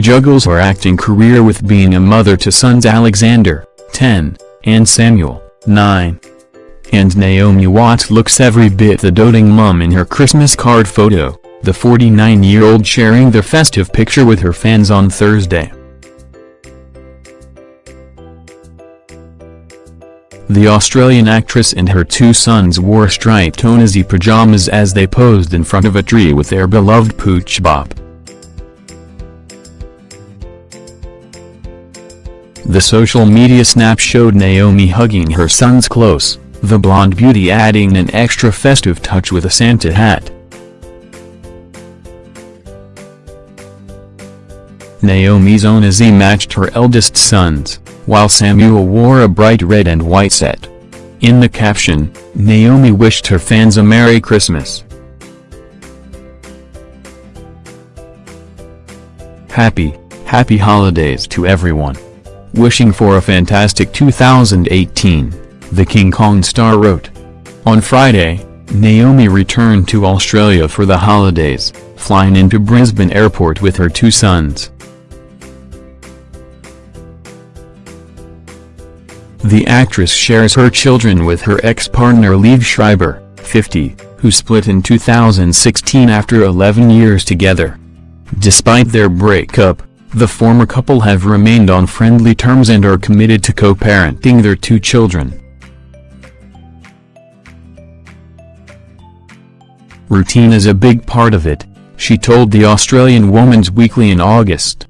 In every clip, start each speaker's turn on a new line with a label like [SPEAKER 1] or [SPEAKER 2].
[SPEAKER 1] juggles her acting career with being a mother to sons Alexander, 10, and Samuel, 9. And Naomi Watts looks every bit the doting mum in her Christmas card photo, the 49-year-old sharing the festive picture with her fans on Thursday. The Australian actress and her two sons wore striped Tonizzi pajamas as they posed in front of a tree with their beloved Pooch Bop. The social media snap showed Naomi hugging her sons close, the blonde beauty adding an extra festive touch with a Santa hat. Naomi's own Izzy matched her eldest sons while Samuel wore a bright red and white set. In the caption, Naomi wished her fans a Merry Christmas. Happy, happy holidays to everyone. Wishing for a fantastic 2018, the King Kong star wrote. On Friday, Naomi returned to Australia for the holidays, flying into Brisbane Airport with her two sons. The actress shares her children with her ex-partner Liev Schreiber, 50, who split in 2016 after 11 years together. Despite their breakup, the former couple have remained on friendly terms and are committed to co-parenting their two children. Routine is a big part of it, she told the Australian Woman's Weekly in August.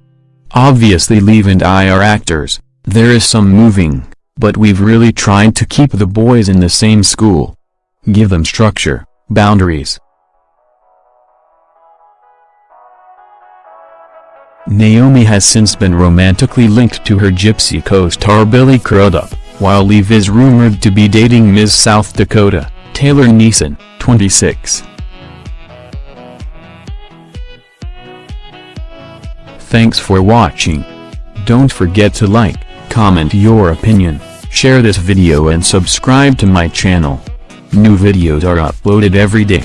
[SPEAKER 1] Obviously Liev and I are actors, there is some moving, but we've really tried to keep the boys in the same school. Give them structure, boundaries. Naomi has since been romantically linked to her Gypsy co-star Billy Crudup, while Liev is rumored to be dating Ms. South Dakota, Taylor Neisen, 26. Thanks for watching. Don't forget to like, comment your opinion, share this video and subscribe to my channel. New videos are uploaded every day.